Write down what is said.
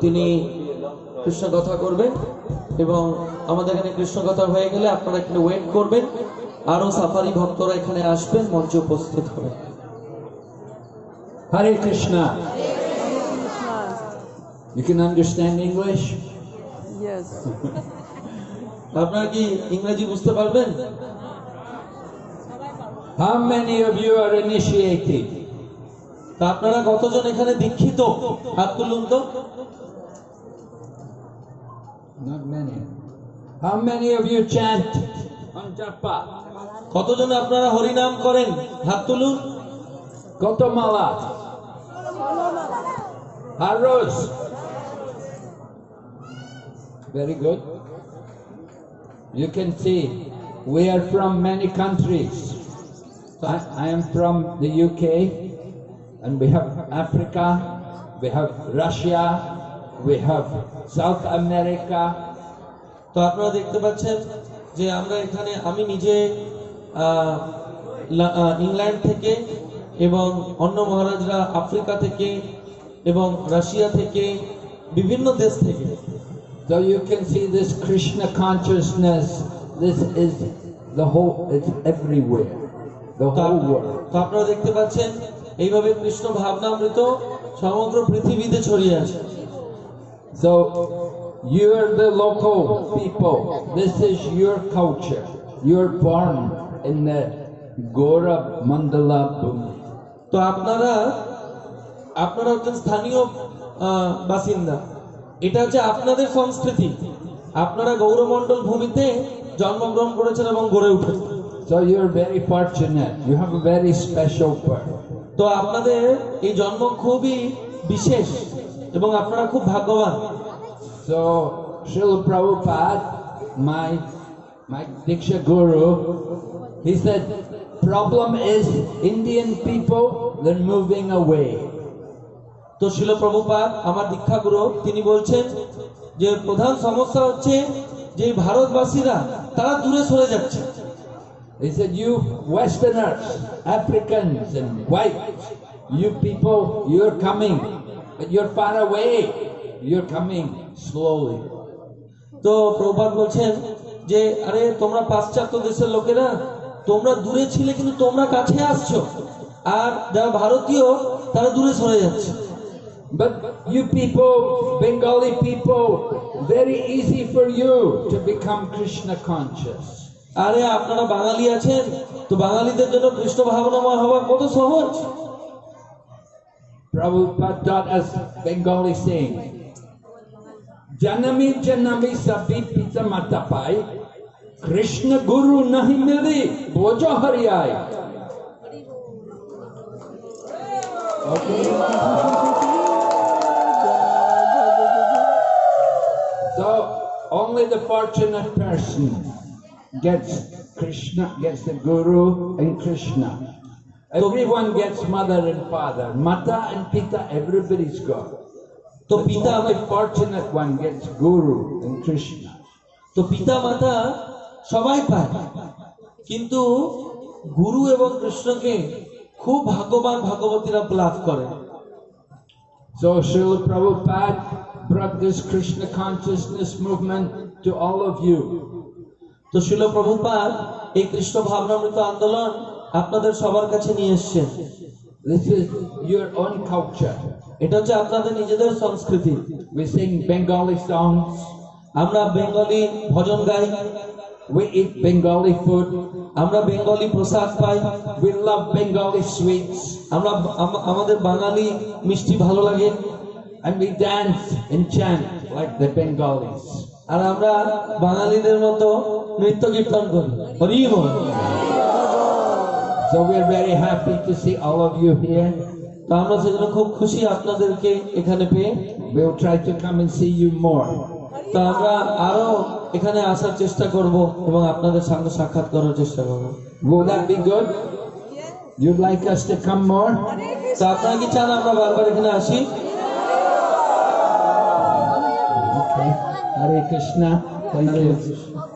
তিনি কৃষ্ণ কথা করবেন এবং আমাদের এখানে কৃষ্ণ কথা হয়ে গেলে আপনারা এখানে ওয়েট করবেন আরও সাফারি ভক্তরা এখানে আসবেন মঞ্চে উপস্থিত হবে Hare Krishna. You can understand English? Yes. আপনারা কি ইংরেজি বুঝতে পারবেন How many of you are initiated? তা আপনারা কতজন এখানে দীক্ষিত হাত তুলুন তো Not many. How many of you chant on japa? কতজন আপনারা হরিনাম করেন হাত তুলুন Kotomala. Haros. Very good. You can see we are from many countries. I, I am from the UK, and we have Africa, we have Russia, we have South America, তো আপনারা দেখতে পাচ্ছেন যে আমরা এখানে আমি নিজে ইংল্যান্ড থেকে এবং অন্য মহারাজরা আফ্রিকা থেকে এবং রাশিয়া থেকে বিভিন্ন দেশ থেকে So you can see this Krishna consciousness, this is the whole, it's everywhere, the whole world. তো আপনারা দেখতে পাচ্ছেন এইভাবে কৃষ্ণ ভাবনা অমৃত সমগ্র পৃথিবীতে ছড়িয়ে আসে তো আপনারা আপনারা হচ্ছেন স্থানীয় বাসিন্দা। এটা হচ্ছে আপনাদের সংস্কৃতি। আপনারা গৌরমণ্ডল ভূমিতে জন্মগ্রহণ করেছেন এবং গড়ে উঠেছেন। So you are very fortunate you have a very special part তো আপনাদের এই জন্ম খুবই বিশেষ এবং আপনারা খুব ভাগ্যবান So Srila Prabhupada, my my Diksha Guru, he said, problem is Indian people, they're moving away. তো শিল প্রভুপাদ আমার দীক্ষাগুরু তিনি বলছেন যে প্রধান সমস্যা হচ্ছে যে ভারতবাসীরা তারা দূরে সরে যাচ্ছে He said, you Westerners, Africans and whites, you people, you're coming, but you're far away. You're coming slowly. তো প্রভুপাদ বলছেন যে আরে তোমরা পাশ্চাত্য দেশের লোকেরা তোমরা দূরে ছিলে কিন্তু তোমরা কাছে আসছো আর যারা ভারতীয় তারা দূরে সরে যাচ্ছে But you people, Bengali people, very easy for you to become Krishna conscious. আরে আপনারা বাঙালি আছেন তো বাঙালিদের জন্য কৃষ্ণ ভাবনাময় হওয়া কত সহজ? প্রভু বেঙ্গলি সিং। জন্মি জন্মি সবি only the fortunate person. Gets Krishna, gets the Guru and Krishna. Everyone gets mother and father. Mata and Pita, everybody's got. তো The পিতা fortunate one gets Guru and Krishna. তো পিতা মাতা সবাই পায় কিন্তু গুরু এবং কৃষ্ণকে খুব ভাগ্যবান ভাগবতীরা লাভ করে So Srila Prabhupada brought this Krishna consciousness movement to all of you. তো শিল প্রভুপাল এই কৃষ্ণ ভাবনামৃত আন্দোলন আপনাদের সবার কাছে নিয়ে এসছেন। এটা হচ্ছে আপনাদের নিজেদের সংস্কৃতি। আমরা বেঙ্গলি ভজন গাই। আমরা বেঙ্গলি প্রসাদ পাই। বেঙ্গলি সুইটস আমরা আমাদের বাঙালি মিষ্টি ভালো লাগে। And we dance and chant like the Bengalis. আর আমরা বাঙালিদের মতো নৃত্য কীর্তন করি Hari So we're very happy to see all of you here. তো আমরা সেজন্য খুব খুশি আপনাদেরকে এখানে পেয়ে We'll try to come and see you more. তো আমরা আরও এখানে আসার চেষ্টা করব এবং আপনাদের সঙ্গে সাক্ষাৎ করার চেষ্টা করব Will that be good? You'd like us to come more? তো আপনারা কি চান আমরা বারবার এখানে আসি Okay. Hare Krishna. Thank you.